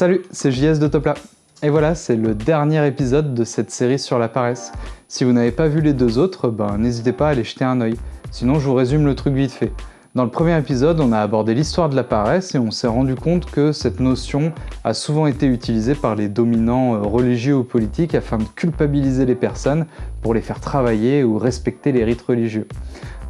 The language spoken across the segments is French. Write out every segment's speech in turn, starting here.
Salut, c'est JS de Topla. Et voilà, c'est le dernier épisode de cette série sur la paresse. Si vous n'avez pas vu les deux autres, ben n'hésitez pas à aller jeter un œil. Sinon, je vous résume le truc vite fait. Dans le premier épisode, on a abordé l'histoire de la paresse et on s'est rendu compte que cette notion a souvent été utilisée par les dominants euh, religieux ou politiques afin de culpabiliser les personnes pour les faire travailler ou respecter les rites religieux.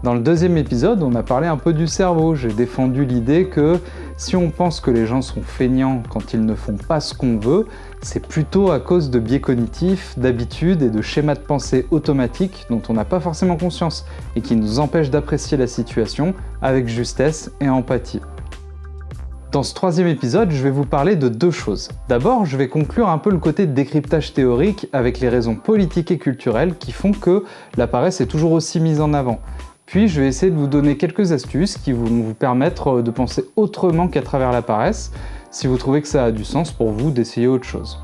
Dans le deuxième épisode, on a parlé un peu du cerveau. J'ai défendu l'idée que si on pense que les gens sont feignants quand ils ne font pas ce qu'on veut, c'est plutôt à cause de biais cognitifs, d'habitudes et de schémas de pensée automatiques dont on n'a pas forcément conscience et qui nous empêchent d'apprécier la situation avec justesse et empathie. Dans ce troisième épisode, je vais vous parler de deux choses. D'abord, je vais conclure un peu le côté décryptage théorique avec les raisons politiques et culturelles qui font que la paresse est toujours aussi mise en avant. Puis je vais essayer de vous donner quelques astuces qui vont vous permettre euh, de penser autrement qu'à travers la paresse, si vous trouvez que ça a du sens pour vous d'essayer autre chose.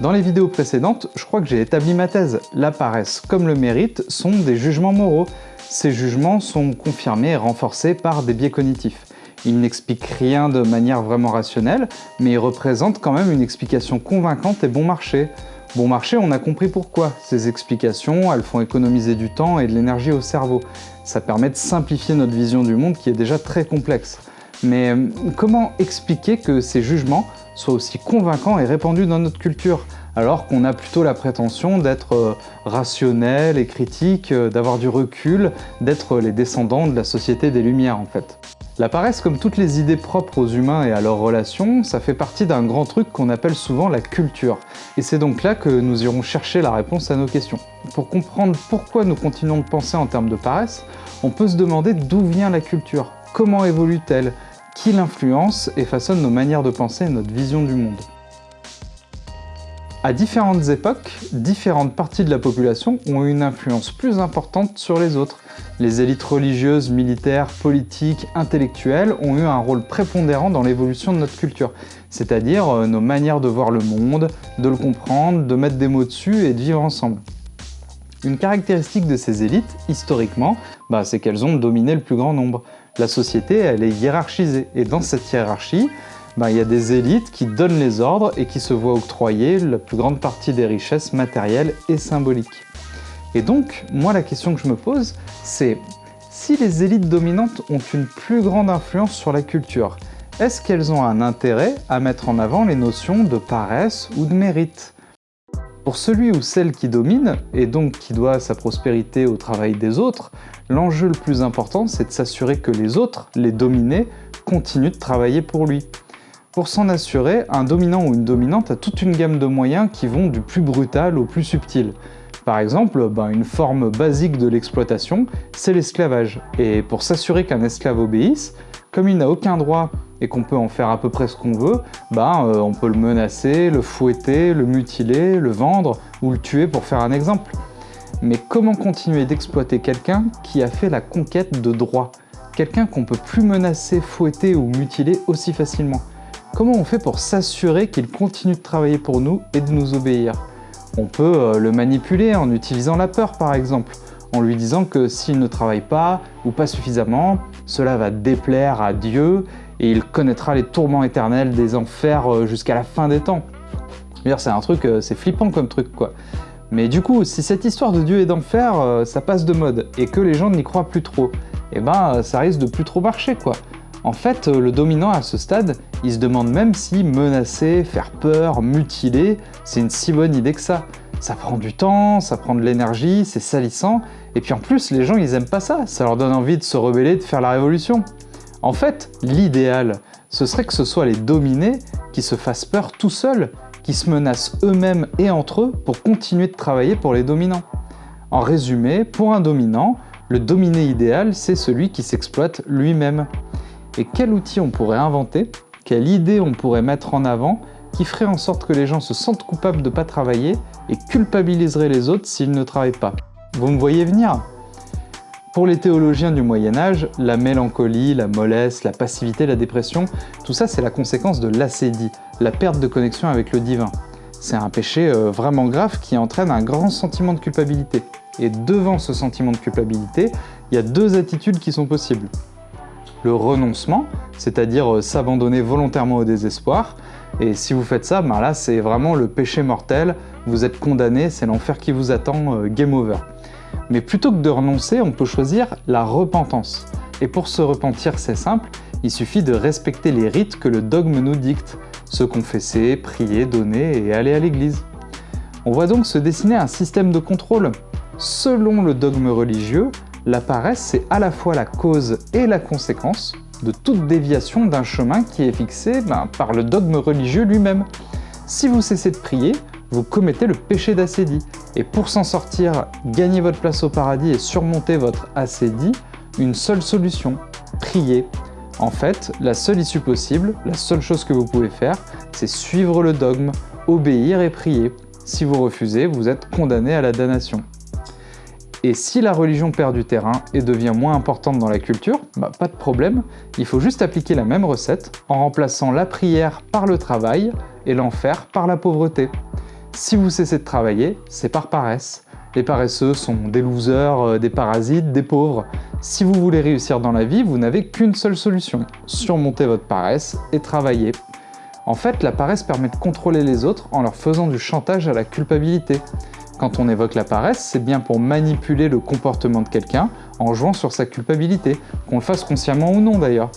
Dans les vidéos précédentes, je crois que j'ai établi ma thèse. La paresse comme le mérite sont des jugements moraux. Ces jugements sont confirmés et renforcés par des biais cognitifs. Ils n'expliquent rien de manière vraiment rationnelle, mais ils représentent quand même une explication convaincante et bon marché. Bon marché, on a compris pourquoi. Ces explications, elles font économiser du temps et de l'énergie au cerveau. Ça permet de simplifier notre vision du monde qui est déjà très complexe. Mais euh, comment expliquer que ces jugements soient aussi convaincants et répandus dans notre culture? Alors qu'on a plutôt la prétention d'être euh, rationnel et critique, euh, d'avoir du recul, d'être les descendants de la société des Lumières en fait. La paresse, comme toutes les idées propres aux humains et à leurs relations, ça fait partie d'un grand truc qu'on appelle souvent la culture. Et c'est donc là que nous irons chercher la réponse à nos questions. Pour comprendre pourquoi nous continuons de penser en termes de paresse, on peut se demander d'où vient la culture, comment évolue-t-elle, qui l'influence et façonne nos manières de penser et notre vision du monde. À différentes époques, différentes parties de la population ont eu une influence plus importante sur les autres. Les élites religieuses, militaires, politiques, intellectuelles ont eu un rôle prépondérant dans l'évolution de notre culture, c'est-à-dire euh, nos manières de voir le monde, de le comprendre, de mettre des mots dessus et de vivre ensemble. Une caractéristique de ces élites, historiquement, bah, c'est qu'elles ont dominé le plus grand nombre. La société, elle est hiérarchisée, et dans cette hiérarchie, ben, il y a des élites qui donnent les ordres et qui se voient octroyer la plus grande partie des richesses matérielles et symboliques. Et donc, moi la question que je me pose, c'est si les élites dominantes ont une plus grande influence sur la culture, est-ce qu'elles ont un intérêt à mettre en avant les notions de paresse ou de mérite? Pour celui ou celle qui domine, et donc qui doit sa prospérité au travail des autres, l'enjeu le plus important c'est de s'assurer que les autres, les dominés, continuent de travailler pour lui. Pour s'en assurer, un dominant ou une dominante a toute une gamme de moyens qui vont du plus brutal au plus subtil. Par exemple, ben, une forme basique de l'exploitation, c'est l'esclavage. Et pour s'assurer qu'un esclave obéisse, comme il n'a aucun droit et qu'on peut en faire à peu près ce qu'on veut, ben, euh, on peut le menacer, le fouetter, le mutiler, le vendre ou le tuer pour faire un exemple. Mais comment continuer d'exploiter quelqu'un qui a fait la conquête de droit Quelqu'un qu'on peut plus menacer, fouetter ou mutiler aussi facilement Comment on fait pour s'assurer qu'il continue de travailler pour nous et de nous obéir? On peut euh, le manipuler en utilisant la peur par exemple, en lui disant que s'il ne travaille pas ou pas suffisamment, cela va déplaire à Dieu et il connaîtra les tourments éternels des enfers euh, jusqu'à la fin des temps. C'est un truc, euh, c'est flippant comme truc quoi. Mais du coup, si cette histoire de Dieu et d'enfer, ça passe de mode et que les gens n'y croient plus trop, eh ben ça risque de plus trop marcher quoi. En fait, le dominant à ce stade, il se demande même si menacer, faire peur, mutiler, c'est une si bonne idée que ça. Ça prend du temps, ça prend de l'énergie, c'est salissant, et puis en plus, les gens, ils aiment pas ça, ça leur donne envie de se rebeller, de faire la révolution. En fait, l'idéal, ce serait que ce soit les dominés qui se fassent peur tout seuls, qui se menacent eux-mêmes et entre eux pour continuer de travailler pour les dominants. En résumé, pour un dominant, le dominé idéal, c'est celui qui s'exploite lui-même et quel outil on pourrait inventer, quelle idée on pourrait mettre en avant qui ferait en sorte que les gens se sentent coupables de ne pas travailler et culpabiliserait les autres s'ils ne travaillent pas? Vous me voyez venir Pour les théologiens du Moyen-Âge, la mélancolie, la mollesse, la passivité, la dépression, tout ça c'est la conséquence de l'acédie, la perte de connexion avec le divin. C'est un péché euh, vraiment grave qui entraîne un grand sentiment de culpabilité. Et devant ce sentiment de culpabilité, il y a deux attitudes qui sont possibles. Renoncement, c'est-à-dire euh, s'abandonner volontairement au désespoir. Et si vous faites ça, ben là c'est vraiment le péché mortel, vous êtes condamné, c'est l'enfer qui vous attend, euh, game over. Mais plutôt que de renoncer, on peut choisir la repentance. Et pour se repentir, c'est simple, il suffit de respecter les rites que le dogme nous dicte, se confesser, prier, donner et aller à l'église. On voit donc se dessiner un système de contrôle. Selon le dogme religieux, la paresse, c'est à la fois la cause et la conséquence de toute déviation d'un chemin qui est fixé ben, par le dogme religieux lui-même. Si vous cessez de prier, vous commettez le péché d'acédie. Et pour s'en sortir, gagner votre place au paradis et surmonter votre acédie, une seule solution, prier. En fait, la seule issue possible, la seule chose que vous pouvez faire, c'est suivre le dogme, obéir et prier. Si vous refusez, vous êtes condamné à la damnation. Et si la religion perd du terrain et devient moins importante dans la culture, bah pas de problème, il faut juste appliquer la même recette en remplaçant la prière par le travail et l'enfer par la pauvreté. Si vous cessez de travailler, c'est par paresse. Les paresseux sont des losers, euh, des parasites, des pauvres. Si vous voulez réussir dans la vie, vous n'avez qu'une seule solution, surmonter votre paresse et travailler. En fait, la paresse permet de contrôler les autres en leur faisant du chantage à la culpabilité. Quand on évoque la paresse, c'est bien pour manipuler le comportement de quelqu'un en jouant sur sa culpabilité, qu'on le fasse consciemment ou non d'ailleurs.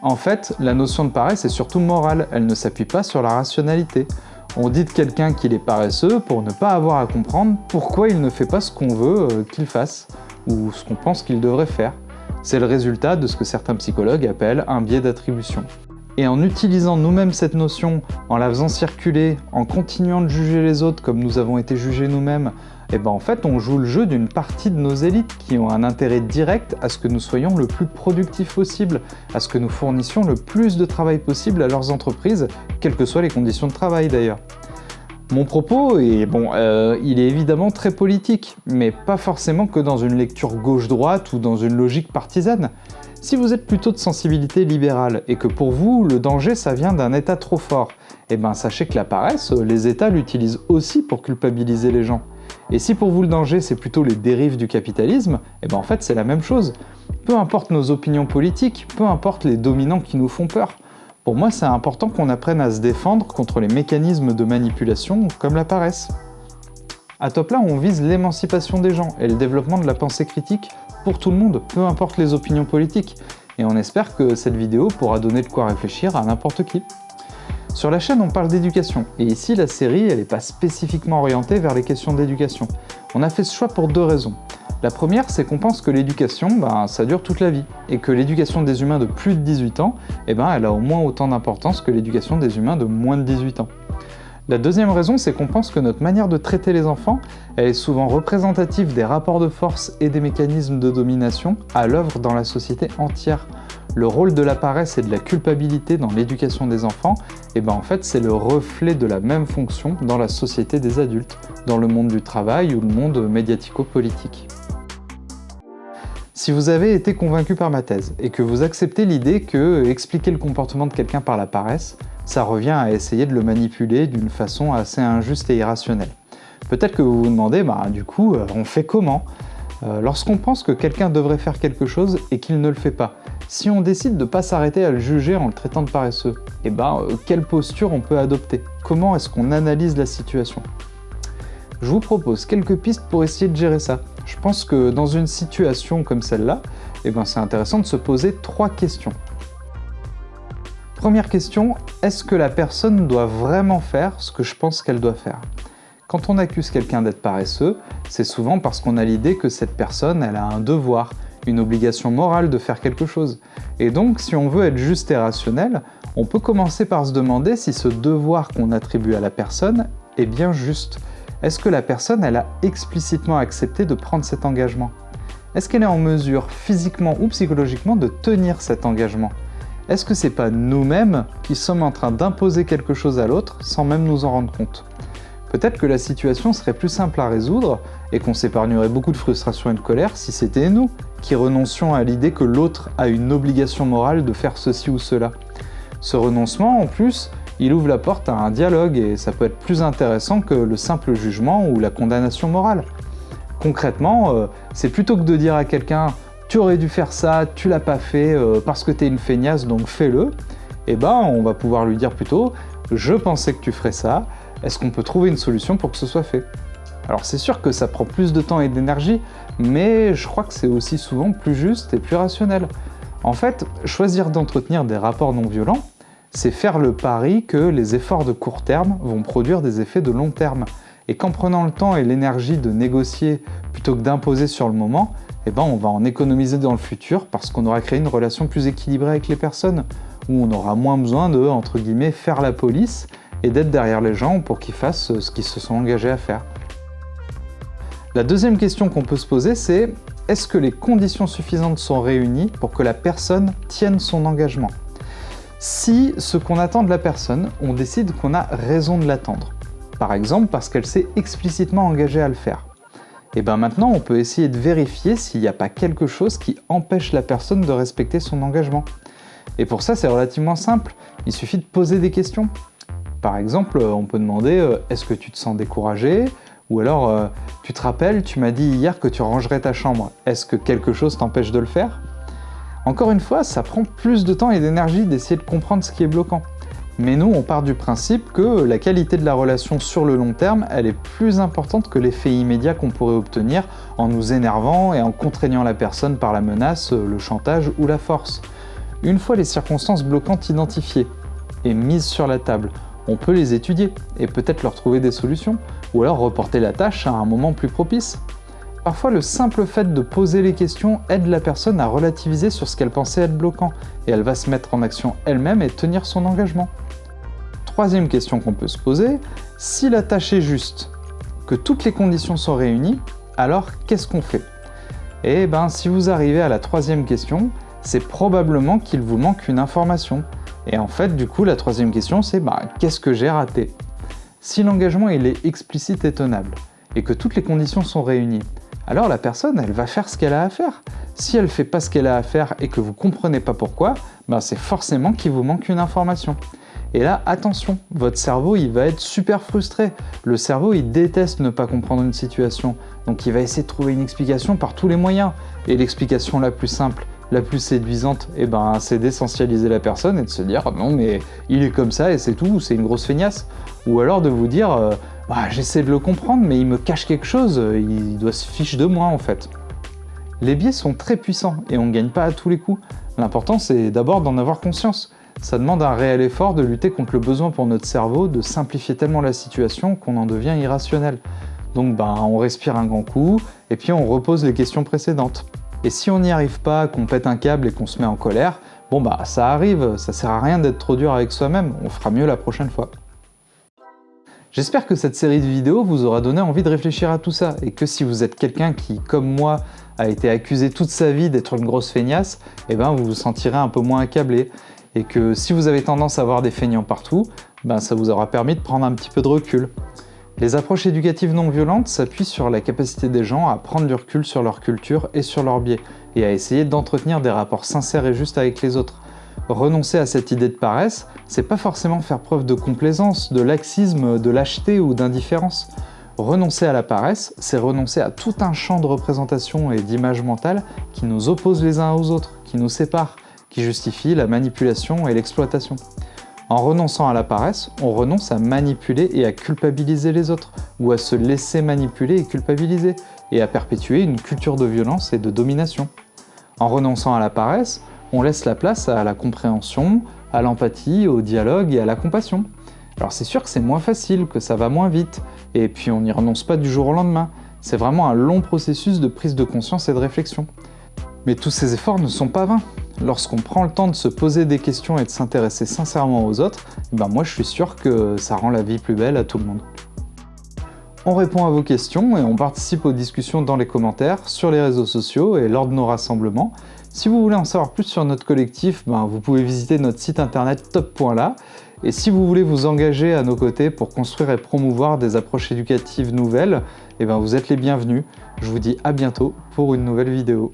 En fait, la notion de paresse est surtout morale, elle ne s'appuie pas sur la rationalité. On dit de quelqu'un qu'il est paresseux pour ne pas avoir à comprendre pourquoi il ne fait pas ce qu'on veut euh, qu'il fasse, ou ce qu'on pense qu'il devrait faire. C'est le résultat de ce que certains psychologues appellent un biais d'attribution. Et en utilisant nous-mêmes cette notion, en la faisant circuler, en continuant de juger les autres comme nous avons été jugés nous-mêmes, eh ben en fait on joue le jeu d'une partie de nos élites qui ont un intérêt direct à ce que nous soyons le plus productifs possible, à ce que nous fournissions le plus de travail possible à leurs entreprises, quelles que soient les conditions de travail d'ailleurs. Mon propos, est, bon, euh, il est évidemment très politique, mais pas forcément que dans une lecture gauche-droite ou dans une logique partisane. Si vous êtes plutôt de sensibilité libérale et que pour vous, le danger ça vient d'un état trop fort, eh ben sachez que la paresse, les états l'utilisent aussi pour culpabiliser les gens. Et si pour vous le danger c'est plutôt les dérives du capitalisme, eh ben en fait c'est la même chose. Peu importe nos opinions politiques, peu importe les dominants qui nous font peur. Pour moi c'est important qu'on apprenne à se défendre contre les mécanismes de manipulation comme la paresse. À Top là, on vise l'émancipation des gens et le développement de la pensée critique pour tout le monde, peu importe les opinions politiques. Et on espère que cette vidéo pourra donner de quoi réfléchir à n'importe qui. Sur la chaîne, on parle d'éducation, et ici, la série, elle n'est pas spécifiquement orientée vers les questions d'éducation. On a fait ce choix pour deux raisons. La première, c'est qu'on pense que l'éducation, ben, ça dure toute la vie, et que l'éducation des humains de plus de 18 ans, eh ben, elle a au moins autant d'importance que l'éducation des humains de moins de 18 ans. La deuxième raison, c'est qu'on pense que notre manière de traiter les enfants, est souvent représentative des rapports de force et des mécanismes de domination à l'œuvre dans la société entière. Le rôle de la paresse et de la culpabilité dans l'éducation des enfants, et eh ben en fait c'est le reflet de la même fonction dans la société des adultes, dans le monde du travail ou le monde médiatico-politique. Si vous avez été convaincu par ma thèse et que vous acceptez l'idée que expliquer le comportement de quelqu'un par la paresse, ça revient à essayer de le manipuler d'une façon assez injuste et irrationnelle. Peut-être que vous vous demandez, bah, du coup, euh, on fait comment? Euh, Lorsqu'on pense que quelqu'un devrait faire quelque chose et qu'il ne le fait pas, si on décide de ne pas s'arrêter à le juger en le traitant de paresseux, eh ben, euh, quelle posture on peut adopter? Comment est-ce qu'on analyse la situation? Je vous propose quelques pistes pour essayer de gérer ça. Je pense que dans une situation comme celle-là, eh ben, c'est intéressant de se poser trois questions. Première question, est-ce que la personne doit vraiment faire ce que je pense qu'elle doit faire? Quand on accuse quelqu'un d'être paresseux, c'est souvent parce qu'on a l'idée que cette personne elle a un devoir, une obligation morale de faire quelque chose. Et donc, si on veut être juste et rationnel, on peut commencer par se demander si ce devoir qu'on attribue à la personne est bien juste. Est-ce que la personne elle a explicitement accepté de prendre cet engagement? Est-ce qu'elle est en mesure, physiquement ou psychologiquement, de tenir cet engagement? Est-ce que c'est pas nous-mêmes qui sommes en train d'imposer quelque chose à l'autre sans même nous en rendre compte? Peut-être que la situation serait plus simple à résoudre et qu'on s'épargnerait beaucoup de frustration et de colère si c'était nous qui renoncions à l'idée que l'autre a une obligation morale de faire ceci ou cela. Ce renoncement, en plus, il ouvre la porte à un dialogue et ça peut être plus intéressant que le simple jugement ou la condamnation morale. Concrètement, euh, c'est plutôt que de dire à quelqu'un tu aurais dû faire ça, tu l'as pas fait euh, parce que tu es une feignasse, donc fais-le. Et eh ben, on va pouvoir lui dire plutôt, je pensais que tu ferais ça, est-ce qu'on peut trouver une solution pour que ce soit fait? Alors c'est sûr que ça prend plus de temps et d'énergie, mais je crois que c'est aussi souvent plus juste et plus rationnel. En fait, choisir d'entretenir des rapports non violents, c'est faire le pari que les efforts de court terme vont produire des effets de long terme. Et qu'en prenant le temps et l'énergie de négocier plutôt que d'imposer sur le moment, eh ben on va en économiser dans le futur parce qu'on aura créé une relation plus équilibrée avec les personnes, où on aura moins besoin de, faire la police et d'être derrière les gens pour qu'ils fassent ce qu'ils se sont engagés à faire. La deuxième question qu'on peut se poser, c'est est-ce que les conditions suffisantes sont réunies pour que la personne tienne son engagement? Si ce qu'on attend de la personne, on décide qu'on a raison de l'attendre, par exemple parce qu'elle s'est explicitement engagée à le faire, et bien maintenant on peut essayer de vérifier s'il n'y a pas quelque chose qui empêche la personne de respecter son engagement. Et pour ça c'est relativement simple, il suffit de poser des questions. Par exemple, on peut demander euh, « Est-ce que tu te sens découragé ?» Ou alors euh, Tu te rappelles, tu m'as dit hier que tu rangerais ta chambre. Est-ce que quelque chose t'empêche de le faire ?» Encore une fois, ça prend plus de temps et d'énergie d'essayer de comprendre ce qui est bloquant. Mais nous, on part du principe que la qualité de la relation sur le long terme, elle est plus importante que l'effet immédiat qu'on pourrait obtenir en nous énervant et en contraignant la personne par la menace, le chantage ou la force. Une fois les circonstances bloquantes identifiées et mises sur la table, on peut les étudier et peut-être leur trouver des solutions, ou alors reporter la tâche à un moment plus propice. Parfois, le simple fait de poser les questions aide la personne à relativiser sur ce qu'elle pensait être bloquant, et elle va se mettre en action elle-même et tenir son engagement. Troisième question qu'on peut se poser, si la tâche est juste, que toutes les conditions sont réunies, alors qu'est-ce qu'on fait? Eh ben, si vous arrivez à la troisième question, c'est probablement qu'il vous manque une information, et en fait, du coup, la troisième question, c'est bah, qu'est-ce que j'ai raté? Si l'engagement est explicite et tenable, et que toutes les conditions sont réunies, alors la personne, elle va faire ce qu'elle a à faire. Si elle ne fait pas ce qu'elle a à faire et que vous ne comprenez pas pourquoi, bah, c'est forcément qu'il vous manque une information. Et là, attention, votre cerveau, il va être super frustré. Le cerveau, il déteste ne pas comprendre une situation. Donc il va essayer de trouver une explication par tous les moyens. Et l'explication la plus simple, la plus séduisante, eh ben, c'est d'essentialiser la personne et de se dire non mais il est comme ça et c'est tout, c'est une grosse feignasse. Ou alors de vous dire euh, bah, j'essaie de le comprendre mais il me cache quelque chose, il doit se fiche de moi en fait. Les biais sont très puissants et on ne gagne pas à tous les coups. L'important c'est d'abord d'en avoir conscience. Ça demande un réel effort de lutter contre le besoin pour notre cerveau de simplifier tellement la situation qu'on en devient irrationnel. Donc ben, on respire un grand coup et puis on repose les questions précédentes. Et si on n'y arrive pas, qu'on pète un câble et qu'on se met en colère, bon bah ça arrive, ça sert à rien d'être trop dur avec soi-même, on fera mieux la prochaine fois. J'espère que cette série de vidéos vous aura donné envie de réfléchir à tout ça, et que si vous êtes quelqu'un qui, comme moi, a été accusé toute sa vie d'être une grosse feignasse, eh ben vous vous sentirez un peu moins accablé, et que si vous avez tendance à voir des feignants partout, ben ça vous aura permis de prendre un petit peu de recul. Les approches éducatives non violentes s'appuient sur la capacité des gens à prendre du recul sur leur culture et sur leurs biais, et à essayer d'entretenir des rapports sincères et justes avec les autres. Renoncer à cette idée de paresse, c'est pas forcément faire preuve de complaisance, de laxisme, de lâcheté ou d'indifférence. Renoncer à la paresse, c'est renoncer à tout un champ de représentation et d'image mentale qui nous oppose les uns aux autres, qui nous sépare, qui justifie la manipulation et l'exploitation. En renonçant à la paresse, on renonce à manipuler et à culpabiliser les autres, ou à se laisser manipuler et culpabiliser, et à perpétuer une culture de violence et de domination. En renonçant à la paresse, on laisse la place à la compréhension, à l'empathie, au dialogue et à la compassion. Alors c'est sûr que c'est moins facile, que ça va moins vite, et puis on n'y renonce pas du jour au lendemain. C'est vraiment un long processus de prise de conscience et de réflexion. Mais tous ces efforts ne sont pas vains. Lorsqu'on prend le temps de se poser des questions et de s'intéresser sincèrement aux autres, ben moi je suis sûr que ça rend la vie plus belle à tout le monde. On répond à vos questions et on participe aux discussions dans les commentaires, sur les réseaux sociaux et lors de nos rassemblements. Si vous voulez en savoir plus sur notre collectif, ben vous pouvez visiter notre site internet top.la. Et si vous voulez vous engager à nos côtés pour construire et promouvoir des approches éducatives nouvelles, eh ben vous êtes les bienvenus. Je vous dis à bientôt pour une nouvelle vidéo.